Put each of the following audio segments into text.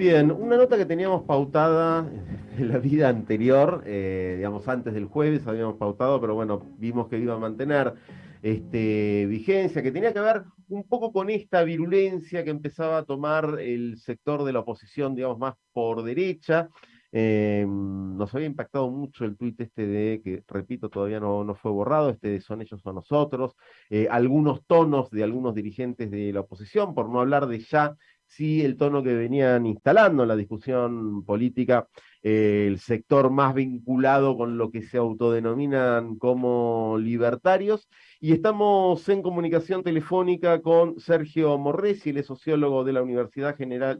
Bien, una nota que teníamos pautada en la vida anterior, eh, digamos antes del jueves habíamos pautado, pero bueno, vimos que iba a mantener este, vigencia, que tenía que ver un poco con esta virulencia que empezaba a tomar el sector de la oposición, digamos, más por derecha. Eh, nos había impactado mucho el tuit este de, que repito, todavía no, no fue borrado, este de son ellos o nosotros, eh, algunos tonos de algunos dirigentes de la oposición, por no hablar de ya sí el tono que venían instalando en la discusión política, eh, el sector más vinculado con lo que se autodenominan como libertarios. Y estamos en comunicación telefónica con Sergio Morresi, el sociólogo de la Universidad General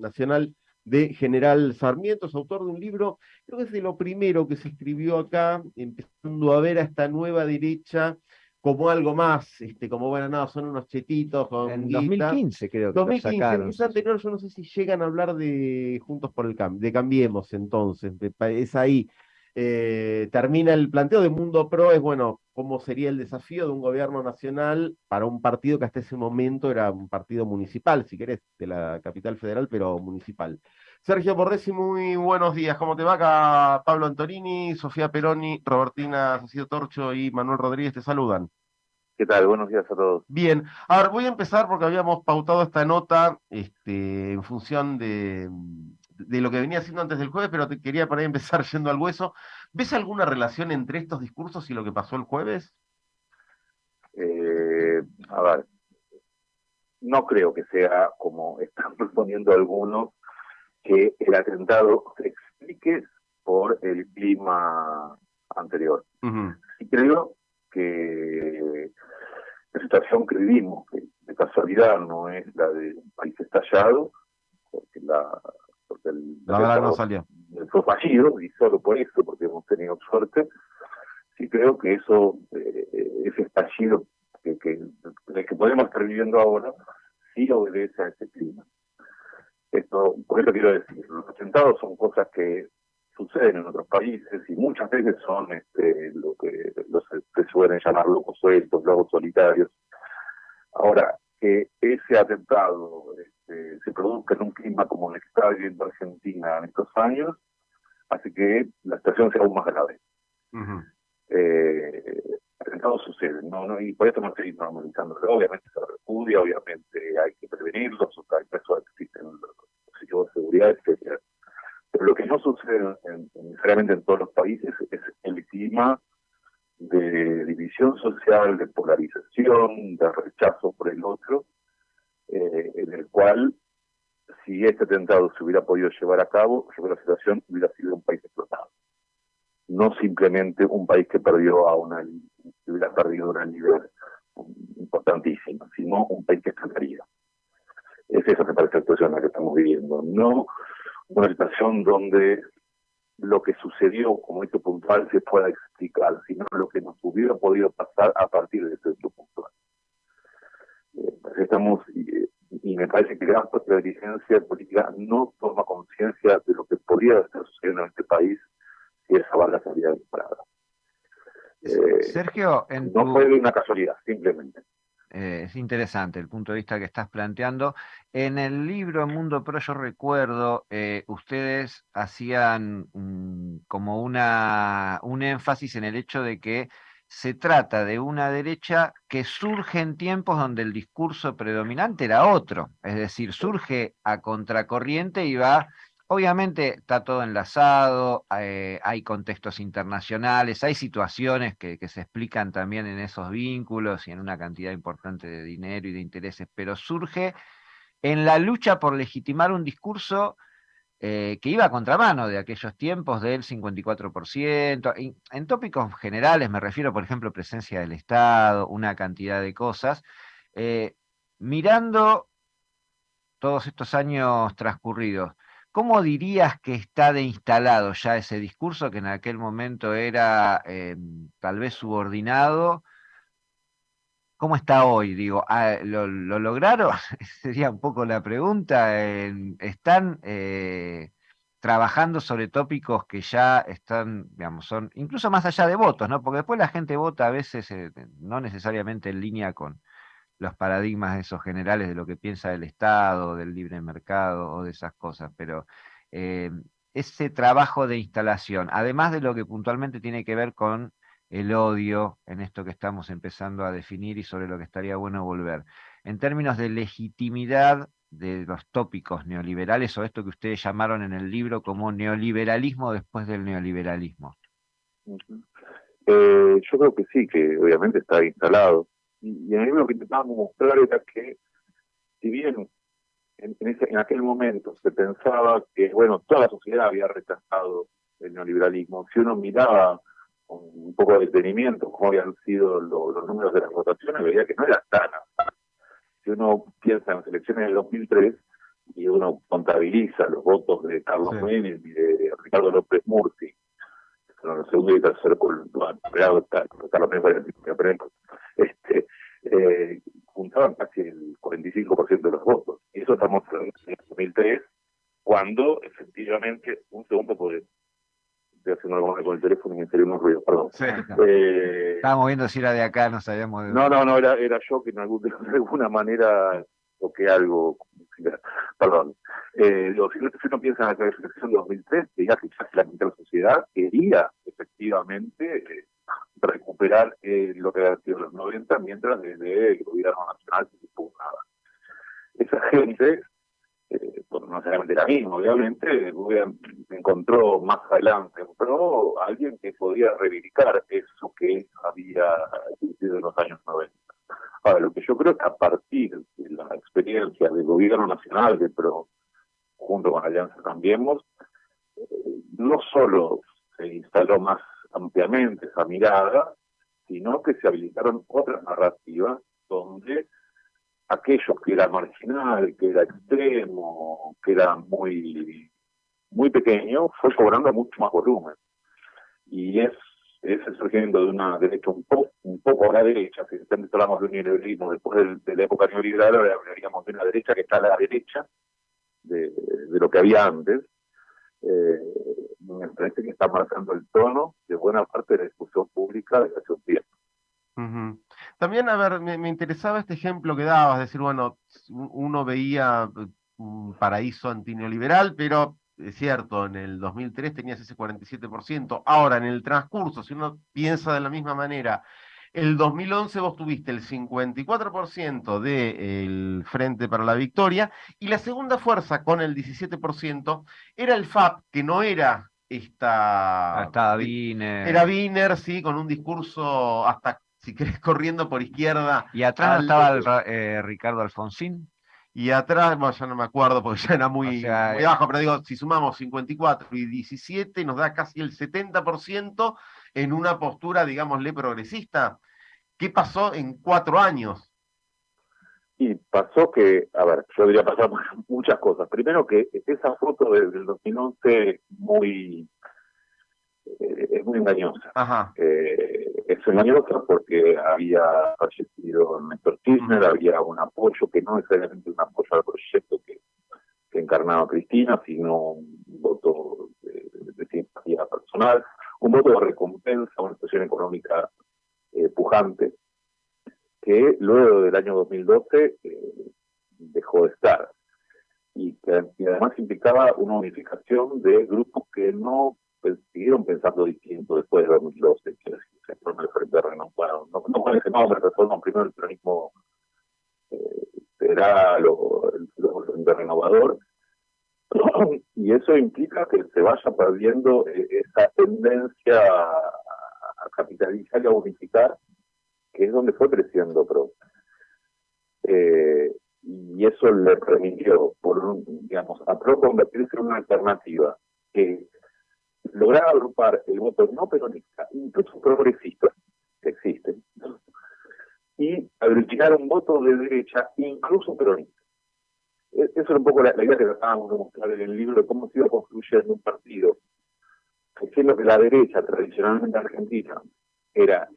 Nacional de General Sarmiento, es autor de un libro, creo que es de lo primero que se escribió acá, empezando a ver a esta nueva derecha como algo más, este, como bueno, no, son unos chetitos con En 2015 creo que 2015, lo sacaron. quizá anterior, yo no sé si llegan a hablar de Juntos por el Cambio, de Cambiemos entonces, es ahí. Eh, termina el planteo de Mundo Pro, es bueno, cómo sería el desafío de un gobierno nacional para un partido que hasta ese momento era un partido municipal, si querés, de la capital federal, pero municipal. Sergio Borresi, muy buenos días. ¿Cómo te va acá? Pablo Antonini, Sofía Peroni, Robertina Cecilio Torcho y Manuel Rodríguez te saludan. ¿Qué tal? Buenos días a todos. Bien, a ver, voy a empezar porque habíamos pautado esta nota este, en función de, de lo que venía haciendo antes del jueves, pero te quería para ahí empezar yendo al hueso. ¿Ves alguna relación entre estos discursos y lo que pasó el jueves? Eh, a ver, no creo que sea como están proponiendo algunos que el atentado se explique por el clima anterior. Ujú, Y creo que la situación que vivimos, que de casualidad no es la de un país estallado, porque, la, porque el La verdad no salió. fue fallido, y solo por eso, porque hemos tenido suerte, sí creo que eso, eh, ese estallido que, que, que podemos estar viviendo ahora, sí obedece a ese clima. Esto, por eso quiero decir, los atentados son cosas que suceden en otros países y muchas veces son este, lo que los que suelen llamar locos sueltos, locos solitarios. Ahora, que ese atentado este, se produzca en un clima como el que está viviendo Argentina en estos años, hace que la situación sea aún más grave. Eh, atentados suceden, ¿no? ¿no? Y por eso no estoy normalizando. Obviamente se repudia, obviamente hay que prevenirlos, hay eso existen los dispositivos de seguridad, etcétera. Pero lo que no sucede en- en- necesariamente en todos los países es el clima de división social, de polarización, de rechazo por el otro, eh, en el cual si este atentado se hubiera podido llevar a cabo, yo la situación hubiera sido un país explotado. No simplemente un país que perdió a una, que hubiera perdido una nivel importantísima, sino un país que estallaría. Es esa me parece la situación en la que estamos viviendo. No una situación donde lo que sucedió como hecho puntual se pueda explicar, sino lo que nos hubiera podido pasar a partir de ese hecho puntual. Eh, estamos, y, y me parece que gran parte de la dirigencia política no toma conciencia de lo que podría estar sucediendo en este país si esa bala se había disparado. Eh, Sergio, en no tu- fue una casualidad, simplemente. eh, es interesante el punto de vista que estás planteando. En el libro Mundo Pro yo recuerdo, eh, ustedes hacían mm, como una, un énfasis en el hecho de que se trata de una derecha que surge en tiempos donde el discurso predominante era otro, es decir, surge a contracorriente y va, obviamente está todo enlazado, eh, hay contextos internacionales, hay situaciones que, se explican también en esos vínculos y en una cantidad importante de dinero y de intereses, pero surge en la lucha por legitimar un discurso eh, que iba a contramano de aquellos tiempos del 54%. En, en tópicos generales me refiero, por ejemplo, presencia del Estado, una cantidad de cosas. Eh, mirando todos estos años transcurridos, ¿cómo dirías que está de instalado ya ese discurso que en aquel momento era eh, tal vez subordinado? ¿Cómo está hoy? Digo, ah, ¿lo, lo lograron? Sería un poco la pregunta. eh, ¿Están eh, trabajando sobre tópicos que ya están, digamos, son incluso más allá de votos, ¿no? Porque después la gente vota a veces eh, no necesariamente en línea con los paradigmas esos generales de lo que piensa del Estado, del libre mercado o de esas cosas, pero eh, ese trabajo de instalación, además de lo que puntualmente tiene que ver con el odio en esto que estamos empezando a definir y sobre lo que estaría bueno volver, en términos de legitimidad de los tópicos neoliberales o esto que ustedes llamaron en el libro como neoliberalismo después del neoliberalismo. Eh, yo creo que sí, que obviamente está instalado. Y, en el libro lo que intentábamos mostrar era que, si bien en, en, aquel momento se pensaba que, bueno, toda la sociedad había rechazado el neoliberalismo, si uno miraba con un poco de detenimiento cómo habían sido los números de las votaciones, veía que no era tan Si uno piensa en las elecciones del 2003 y uno contabiliza los votos de Carlos Menem y de Ricardo López Murphy, en el segundo y tercer Carlos Menem este, eh, juntaban casi el 45% de los votos. Y eso estamos en el 2003, cuando efectivamente, un segundo por estoy haciendo algo con el teléfono y me salió unos ruidos, perdón. Eh, Estábamos viendo si era de acá, no sabíamos de No, no, no, era, era yo que en algún, de alguna manera toqué algo, perdón. Eh, si, uno piensa en la clasificación de 2003, diría que casi la mitad de la sociedad quería efectivamente eh, recuperar eh, lo que había sido los 90, mientras desde el gobierno nacional se impugnaba. Esa gente, eh, no necesariamente la misma, obviamente, encontró más adelante, pero alguien que podía reivindicar eso que había existido en los años 90. Ahora, lo que yo creo que a partir de la experiencia del gobierno nacional, de PRO, junto con Alianza Cambiemos, eh, no solo se instaló más ampliamente esa mirada, sino que se habilitaron otras narrativas donde aquello que era marginal, que era extremo, que era muy, muy pequeño, fue cobrando mucho más volumen. Y es, es el surgimiento de una derecha un, poco un poco a la derecha, si hablamos de un neoliberalismo después de, la época neoliberal, ahora hablaríamos de una derecha que está a la derecha de, lo que había antes, eh, me parece que está marcando el tono de buena parte de la discusión pública de hace un tiempo. También, a ver, me, interesaba este ejemplo que dabas, decir, bueno, uno veía eh, un paraíso antineoliberal, pero es cierto, en el 2003 tenías ese 47%. Ahora, en el transcurso, si uno piensa de la misma manera, el 2011 vos tuviste el 54% del Frente para la Victoria y la segunda fuerza con el 17% era el FAP, que no era esta... Ah, estaba Wiener. Era Wiener, sí, con un discurso hasta, si querés, corriendo por izquierda. Y atrás estaba eh, Ricardo Alfonsín. Y atrás, bueno, ya no me acuerdo porque ya era muy, muy eh, bajo, pero digo, si sumamos 54 y 17 nos da casi el 70% en una postura, digámosle, progresista. ¿Qué pasó en cuatro años? Y pasó que, a ver, yo diría pasar muchas cosas. Primero que esa foto del 2011 muy, eh, es muy engañosa. Ajá. Eh, es engañosa porque había fallecido Néstor Kirchner, había un apoyo que no necesariamente un apoyo al proyecto que, que encarnaba Cristina, sino un voto de, de simpatía personal, un voto de recompensa una situación económica eh, pujante, que luego del año 2012 eh, dejó de estar. Y que además implicaba una unificación de grupos que no siguieron pensando distinto después de 2012, que se el Frente Renovado. No, no con ese nombre, reforma primero el peronismo eh, o el, Frente Renovador, y eso implica que se vaya perdiendo eh, esa tendencia capitalizar y a unificar, que es donde fue creciendo PRO. Eh, y eso le permitió, por digamos, a PRO convertirse en una alternativa que lograba agrupar el voto no peronista, incluso progresista, que existen, y aglutinar un voto de derecha, incluso peronista. E, eso es un poco la, idea que tratábamos de mostrar en el libro de cómo se iba construyendo un partido diciendo que la derecha tradicionalmente argentina era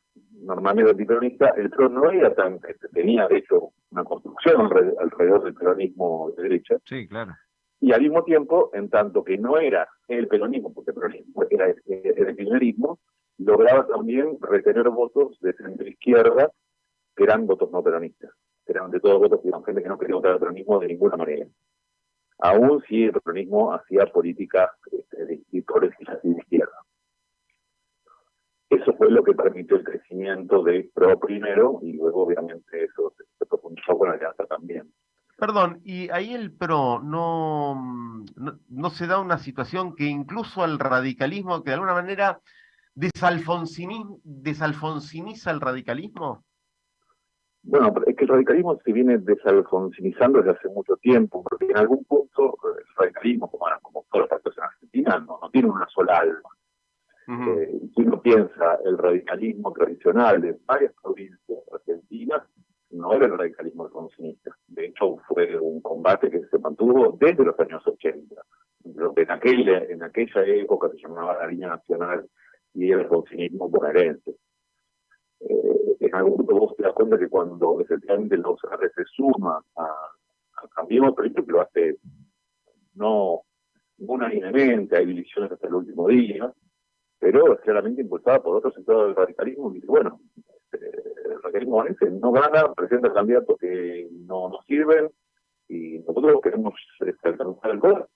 normalmente antiperonista, el PRO no era tan, tenía de hecho una construcción alrededor del peronismo de derecha. Sí, claro. Y al mismo tiempo, en tanto que no era el peronismo, porque el peronismo era el, el lograba también retener votos de centro izquierda que eran votos no peronistas. eran de todos votos, eran gente que no quería votar al peronismo de ninguna manera. Aún si el peronismo hacía políticas este, de, de izquierda. Eso fue lo que permitió el crecimiento de PRO primero y luego obviamente eso se, profundizó con la alianza también. Perdón, y ahí el PRO no, no, se da una situación que incluso al radicalismo, que de alguna manera desalfonsiniza el radicalismo. Bueno, es que el radicalismo se viene desalfonsinizando desde hace mucho tiempo, porque en algún punto el radicalismo, como, como todos los partidos en Argentina, no, no tiene una sola alma. Eh, si uno piensa el radicalismo tradicional de varias provincias argentinas, no era el radicalismo alfonsinista. De hecho, fue un combate que se mantuvo desde los años 80. Lo que en aquella, en aquella época se llamaba la línea nacional y el alfonsinismo bonaerense. Eh, en algún punto vos te das cuenta que cuando efectivamente los AR se suma a, a Cambiemos, lo hace no unánimemente, hay divisiones hasta el último día, pero claramente impulsada por otro sector del radicalismo, y dice, bueno, este, el radicalismo no gana, presenta candidatos que no nos sirven, y nosotros queremos este, alcanzar el poder.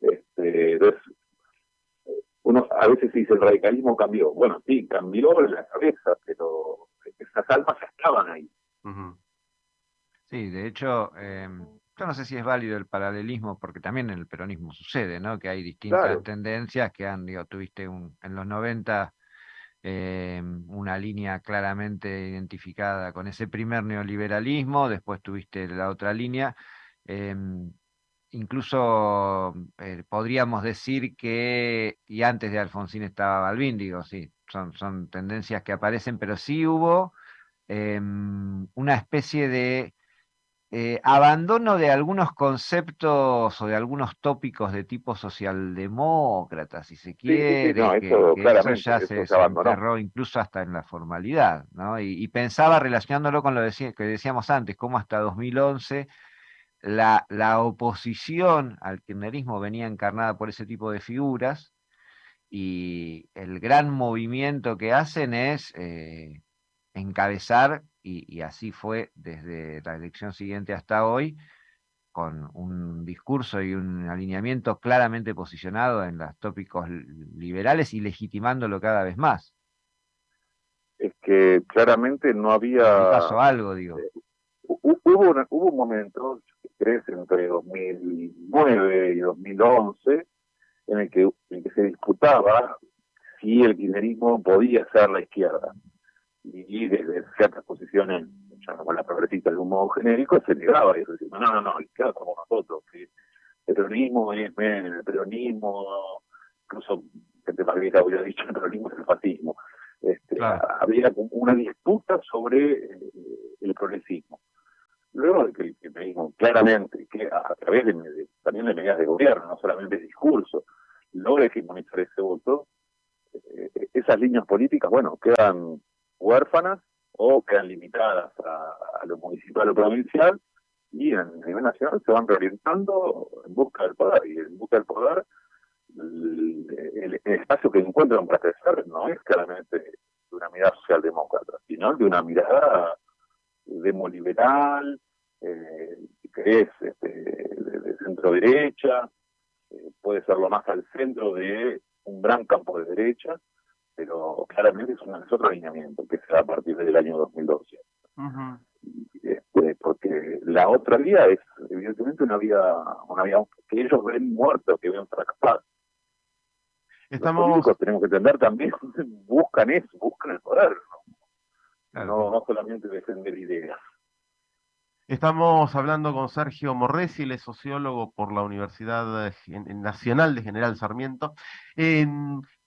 Este, entonces, uno a veces dice el radicalismo cambió. Bueno, sí, cambió en la cabeza, pero esas almas estaban ahí. Sí, de hecho, eh, yo no sé si es válido el paralelismo, porque también en el peronismo sucede, ¿no? Que hay distintas tendencias que han, digo, tuviste en los 90 eh, una línea claramente identificada con ese primer neoliberalismo, después tuviste la otra línea. Em, incluso eh, podríamos decir que, y antes de Alfonsín estaba Balbín, digo, sí, son, son tendencias que aparecen, pero sí hubo una especie de eh, abandono de algunos conceptos o de algunos tópicos de tipo socialdemócrata, si se quiere, que, eso, ya se, enterró incluso hasta en la formalidad, ¿no? Y, pensaba relacionándolo con lo que decíamos antes, cómo hasta 2011 la, la oposición al kirchnerismo venía encarnada por ese tipo de figuras y el gran movimiento que hacen es eh, encabezar y, así fue desde la elección siguiente hasta hoy, con un discurso y un alineamiento claramente posicionado en los tópicos liberales y legitimándolo cada vez más. Es que claramente no había... pasó algo, digo. Eh, hubo, hubo un momento, crees, entre 2009 y 2011, en el que, en el que se disputaba si el kirchnerismo podía ser la izquierda y desde ciertas posiciones, como la progresista de un modo genérico, se negaba y decía, no, no, no, claro, somos nosotros, que el peronismo es el peronismo, incluso gente más vieja hubiera dicho, el peronismo es el fascismo. Este, Había una disputa sobre eh, el progresismo. Luego de que el peronismo claramente, que a, través de, también de medidas de gobierno, no solamente de discurso, logra hegemonizar ese voto, eh, esas líneas políticas, bueno, quedan huérfanas o quedan limitadas a, lo municipal o provincial y en el nivel nacional se van reorientando en busca del poder y en busca del poder el, espacio que encuentran para crecer no es claramente de una mirada socialdemócrata, sino de una mirada demoliberal, eh, que es este, de, centro derecha, eh, puede ser lo más al centro de un gran campo de derecha, pero claramente es, un, otro alineamiento que se da a partir del año 2012. Este, porque la otra vía es evidentemente una vía, una vía que ellos ven muerto, que ven fracasado. Estamos... Los tenemos que entender también, buscan eso, buscan el poder, ¿no? No, no solamente defender ideas. Estamos hablando con Sergio Morresi, él es sociólogo por la Universidad Nacional de General Sarmiento.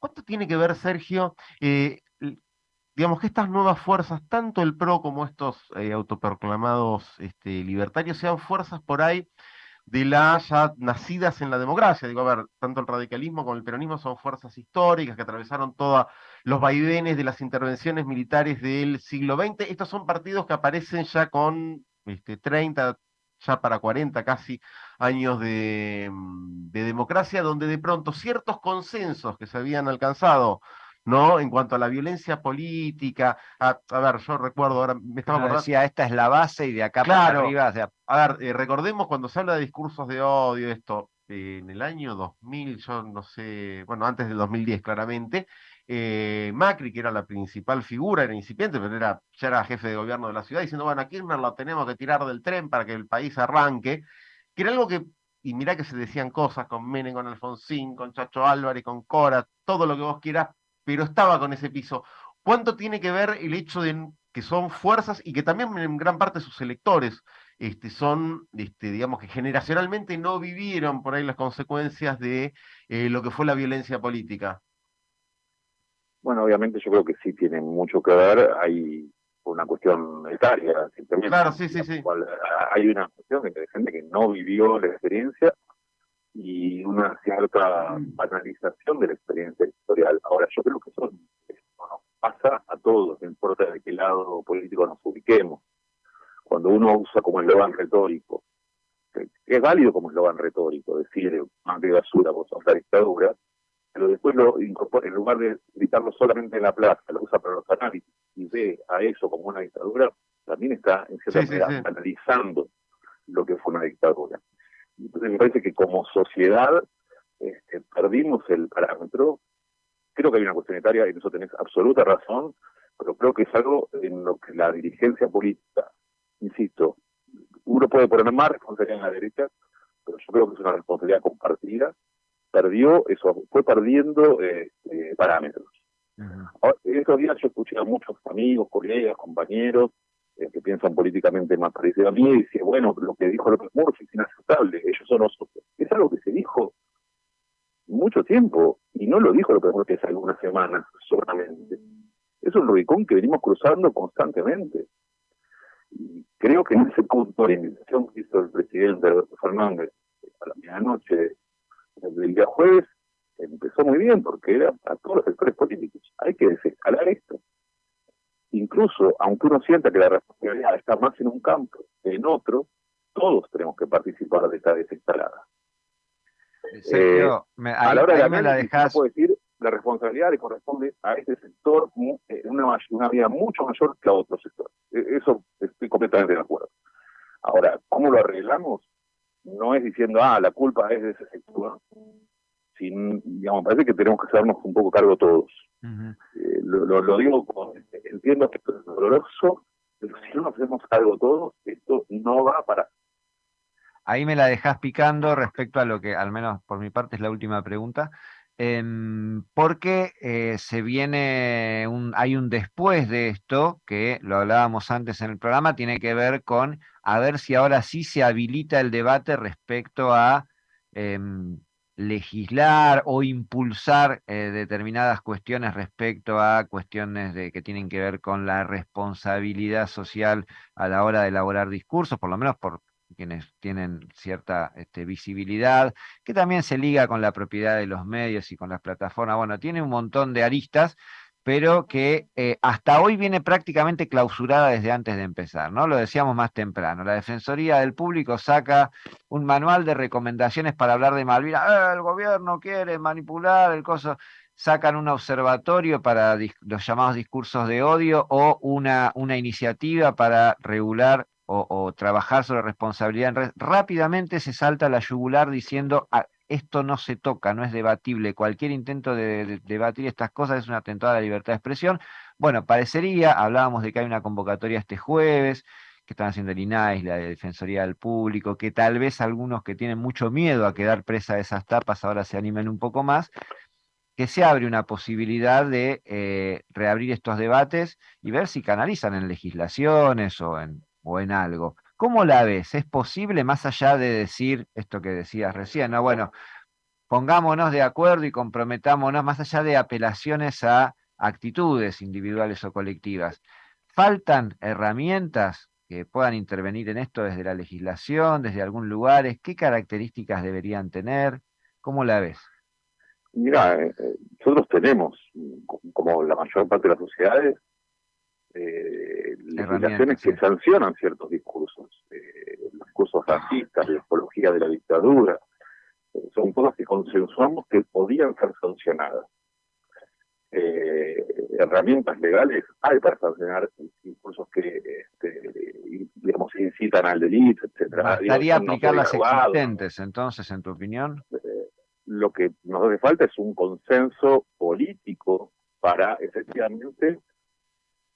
¿Cuánto tiene que ver, Sergio, eh, digamos que estas nuevas fuerzas, tanto el PRO como estos eh, autoproclamados este, libertarios, sean fuerzas por ahí de las ya nacidas en la democracia? Digo, a ver, tanto el radicalismo como el peronismo son fuerzas históricas que atravesaron todos los vaivenes de las intervenciones militares del siglo XX. Estos son partidos que aparecen ya con 30, este, ya para 40 casi años de, mm, de, democracia, donde de pronto ciertos consensos que se habían alcanzado ¿no? En cuanto a la violencia política, a, ver, yo recuerdo ahora, me estaba acordando. Decía, esta es la base y de acá para arriba. A ver, eh, recordemos cuando se habla de discursos de odio, esto, en el año 2000, yo no sé, bueno, antes del 2010 claramente, eh, Macri, que era la principal figura, era incipiente, pero era, ya era jefe de gobierno de la ciudad, diciendo, bueno, a Kirchner lo tenemos que tirar del tren para que el país arranque, que era algo que, y mirá que se decían cosas con Menem, con Alfonsín, con Chacho Álvarez, con Cora, todo lo que vos quieras, pero estaba con ese piso. ¿Cuánto tiene que ver el hecho de que son fuerzas y que también en gran parte sus electores este, son, este, digamos que generacionalmente no vivieron por ahí las consecuencias de eh, lo que fue la violencia política? Bueno, obviamente yo creo que sí tiene mucho que ver. Hay una cuestión etaria, simplemente. Claro, sí, sí, sí. Hay una cuestión de gente que no vivió la experiencia y una cierta banalización de la experiencia historial. Ahora, yo creo que eso nos pasa a todos, no importa de qué lado político nos ubiquemos. Cuando uno usa como eslogan retórico, es válido como eslogan retórico, decir, más de basura, vos sos la dictadura, pero después lo incorpora, en lugar de gritarlo solamente en la plaza, lo usa para los análisis y ve a eso como una dictadura, también está en cierta manera analizando lo que fue una dictadura. Entonces me parece que como sociedad este, perdimos el parámetro. Creo que hay una cuestión etaria, y en eso tenés absoluta razón, pero creo que es algo en lo que la dirigencia política, insisto, uno puede poner más responsabilidad en la derecha, pero yo creo que es una responsabilidad compartida, perdió, eso fue perdiendo este, parámetros. En estos días yo escuché a muchos amigos, colegas, compañeros, eh, que piensan políticamente más parecido a mí, y dice, bueno, lo que dijo López Murphy es inaceptable, ellos son nosotros. Es algo que se dijo mucho tiempo, y no lo dijo López Murphy hace algunas semanas solamente. Es un Rubicón que venimos cruzando constantemente. Y creo que en ese punto la invitación que hizo el presidente Fernández a la medianoche del día jueves empezó muy bien porque era a todos los sectores políticos. Hay que desescalar esto incluso aunque uno sienta que la responsabilidad está más en un campo que en otro, todos tenemos que participar de esta desescalada. Eh, a la hora de la dejas... puedo decir, la responsabilidad le corresponde a este sector en eh, una, una medida mucho mayor que a otro sector. E, eso estoy completamente de acuerdo. Ahora, ¿cómo lo arreglamos? No es diciendo, ah, la culpa es de ese sector, sin, digamos, parece que tenemos que hacernos un poco cargo todos. Eh, lo, digo, entiendo que esto es doloroso, pero si no hacemos cargo todos, esto no va para... Ahí me la dejás picando respecto a lo que, al menos por mi parte, es la última pregunta. Em, porque eh, se viene, un, hay un después de esto, que lo hablábamos antes en el programa, tiene que ver con a ver si ahora sí se habilita el debate respecto a em, legislar o impulsar eh, determinadas cuestiones respecto a cuestiones de, que tienen que ver con la responsabilidad social a la hora de elaborar discursos, por lo menos por quienes tienen cierta este, visibilidad, que también se liga con la propiedad de los medios y con las plataformas. Bueno, tiene un montón de aristas pero que eh, hasta hoy viene prácticamente clausurada desde antes de empezar, ¿no? Lo decíamos más temprano. La Defensoría del Público saca un manual de recomendaciones para hablar de Malvinas. Eh, el gobierno quiere manipular el coso. Sacan un observatorio para los llamados discursos de odio o una, una iniciativa para regular o, trabajar sobre responsabilidad en red. Rápidamente se salta la yugular diciendo ah, esto no se toca, no es debatible. Cualquier intento de, debatir estas cosas es un atentado a la libertad de expresión. Bueno, parecería, hablábamos de que hay una convocatoria este jueves, que están haciendo el INAIS, la Defensoría del Público, que tal vez algunos que tienen mucho miedo a quedar presa de esas tapas ahora se animen un poco más, que se abre una posibilidad de eh, reabrir estos debates y ver si canalizan en legislaciones o en, o en algo. ¿Cómo la ves? ¿Es posible, más allá de decir esto que decías recién, no? Bueno, pongámonos de acuerdo y comprometámonos, más allá de apelaciones a actitudes individuales o colectivas. ¿Faltan herramientas que puedan intervenir en esto desde la legislación, desde algún lugar? ¿Qué características deberían tener? ¿Cómo la ves? Mira, eh, eh, nosotros tenemos, como la mayor parte de las sociedades, eh, legislaciones que sancionan ciertos discursos, eh, los discursos racistas, la ecología de la dictadura, eh, son cosas que consensuamos que podían ser sancionadas. eh, herramientas legales hay para sancionar discursos que este, digamos incitan al delito, etcétera. ¿Estaría aplicar las existentes entonces, en tu opinión? Lo que nos hace falta es un consenso político para efectivamente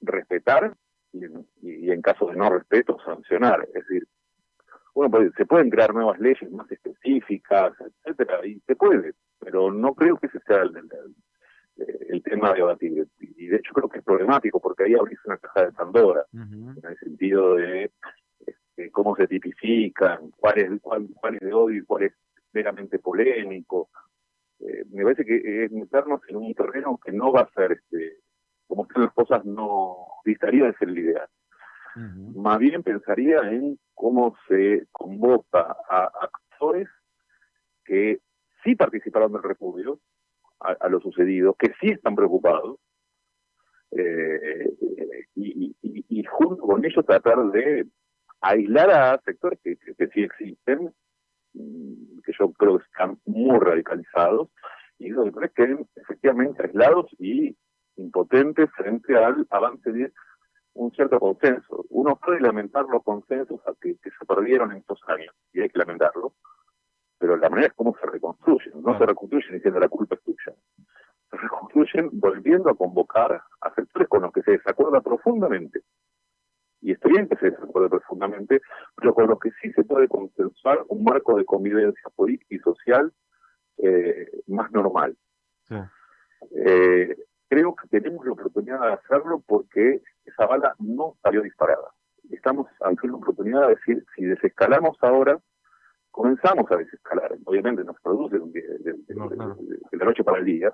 respetar y, en caso de no respeto sancionar. Es decir, bueno, se pueden crear nuevas leyes más específicas, etcétera, y se puede, pero no creo que ese sea el, el, tema de debatir. Y de hecho creo que es problemático porque ahí abrís una caja de Pandora, en el sentido de este, cómo se tipifican, cuál es, cuál, cuál es de odio y cuál es meramente polémico. Eh, me parece que es meternos en un terreno que no va a ser, este, como están las cosas, no distaría de ser el ideal. Más bien pensaría en cómo se convoca a actores que sí participaron del repudio a, lo sucedido, que sí están preocupados, eh, y, junto con ellos tratar de aislar a sectores que, que sí existen Mm, que yo creo que están muy radicalizados, y los que queden efectivamente aislados y impotentes frente al avance de un cierto consenso. Uno puede lamentar los consensos que, se perdieron en estos años, y hay que lamentarlo, pero la manera es cómo se reconstruyen. No se reconstruyen diciendo la culpa es tuya. Se reconstruyen volviendo a convocar a sectores con los que se desacuerda profundamente y estoy bien que se desacuerde profundamente, pero con lo que sí se puede consensuar un marco de convivencia política y social eh, más normal. Eh, creo que tenemos la oportunidad de hacerlo porque esa bala no salió disparada. Estamos ante una oportunidad de decir, si desescalamos ahora, comenzamos a desescalar. Obviamente nos produce de, de la noche para el día.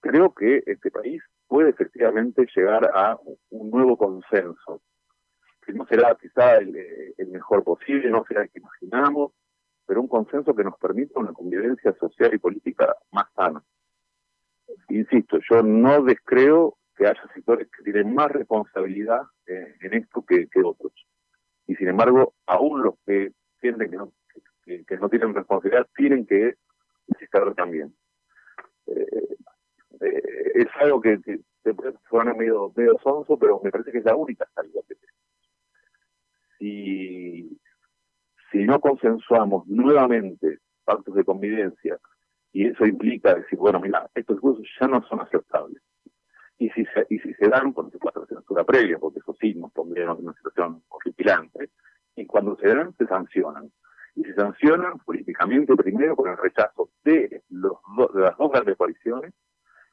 Creo que este país puede efectivamente llegar a un nuevo consenso que no será quizá el, mejor posible, no será el que imaginamos, pero un consenso que nos permita una convivencia social y política más sana. Insisto, yo no descreo que haya sectores que tienen más responsabilidad en esto que, otros. Y sin embargo, aún los que sienten que no, que, no tienen responsabilidad tienen que estar también. Eh, eh, es algo que, se puede sonar medio, medio sonso, pero me parece que es la única salida que tenemos si, si no consensuamos nuevamente pactos de convivencia, y eso implica decir, bueno, mira, estos cursos ya no son aceptables. Y si se, y si se dan, por supuesto, censura previa, porque eso sí nos pondría en una situación horripilante, y cuando se dan, se sancionan. Y se sancionan políticamente primero con el rechazo de, los de las dos grandes coaliciones,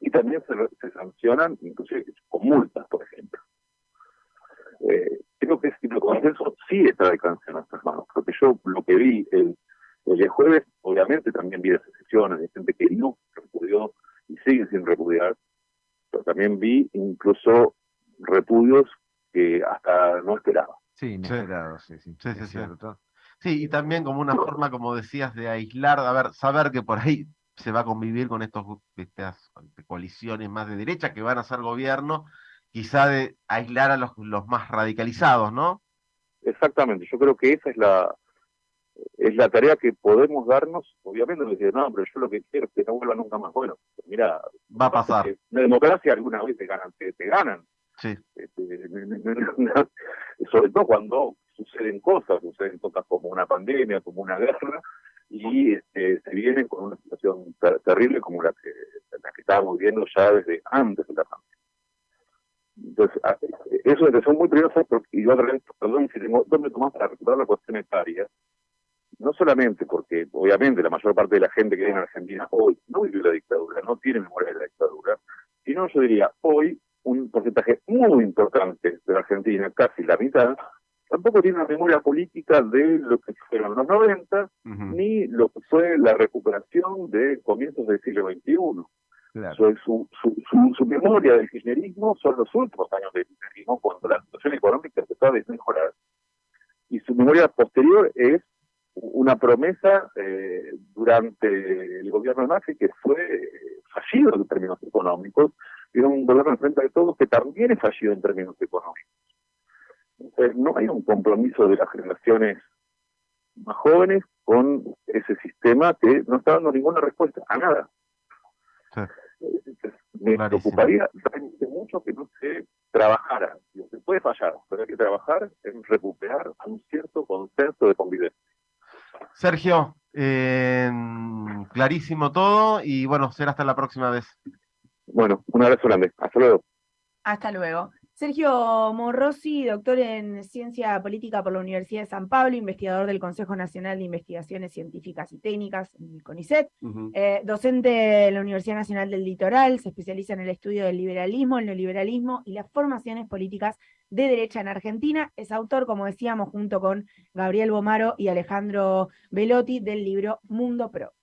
y también se, se sancionan, inclusive con multas, por ejemplo. Eh, creo que ese tipo de consenso sí está de alcance en nuestras manos, porque yo lo que vi el, el jueves, obviamente también vi excepciones de gente que no repudió y sigue sin repudiar, pero también vi incluso repudios que hasta no esperaba. Sí, inesperados, sí, sí, sí, sí, sí, y también como una forma, como decías, de aislar, a ver, saber que por ahí se va a convivir con estos, estas coaliciones más de derecha que van a ser gobierno, quizá de aislar a los, los más radicalizados, ¿no? Exactamente, yo creo que esa es la es la tarea que podemos darnos, obviamente, decir, no, pero yo lo que quiero es que no vuelva nunca más. Bueno, mira, va a pasar. En la democracia alguna vez te ganan, te, ganan. Sí. Este, sobre todo cuando suceden cosas, suceden cosas como una pandemia, como una guerra, y este, se vienen con una situación terrible como la que, la que estábamos viendo ya desde antes de la pandemia. Entonces, ah, eso es son muy peligrosas, y yo perdón si tengo dos minutos más para recuperar la cuestión etaria, no solamente porque obviamente la mayor parte de la gente que vive en Argentina hoy no vive la dictadura, no tiene memoria de la dictadura, sino yo diría hoy un porcentaje muy importante de la Argentina, casi la mitad, tampoco tiene una memoria política de lo que fueron los 90, ni lo que fue la recuperación de comienzos del siglo XXI. Su, su, su, memoria del kirchnerismo son los últimos años del kirchnerismo, cuando la situación económica empezó a desmejorar. Y su memoria posterior es una promesa eh, durante el gobierno de Macri que fue fallido en términos económicos, y un gobierno frente de todos que también es fallido en términos económicos. Entonces, no hay un compromiso de las generaciones más jóvenes con ese sistema que no está dando ninguna respuesta a nada. Me preocuparía realmente mucho que no se trabajara. Se puede fallar, pero hay que trabajar en recuperar un cierto consenso de convivencia. Sergio, eh, clarísimo todo y bueno, será hasta la próxima vez. Bueno, un abrazo grande. Hasta luego. Hasta luego. Sergio Morrosi, doctor en Ciencia Política por la Universidad de San Pablo, investigador del Consejo Nacional de Investigaciones Científicas y Técnicas, el CONICET, eh, docente de la Universidad Nacional del Litoral, se especializa en el estudio del liberalismo, el neoliberalismo y las formaciones políticas de derecha en Argentina. Es autor, como decíamos, junto con Gabriel Bomaro y Alejandro Velotti, del libro Mundo Pro.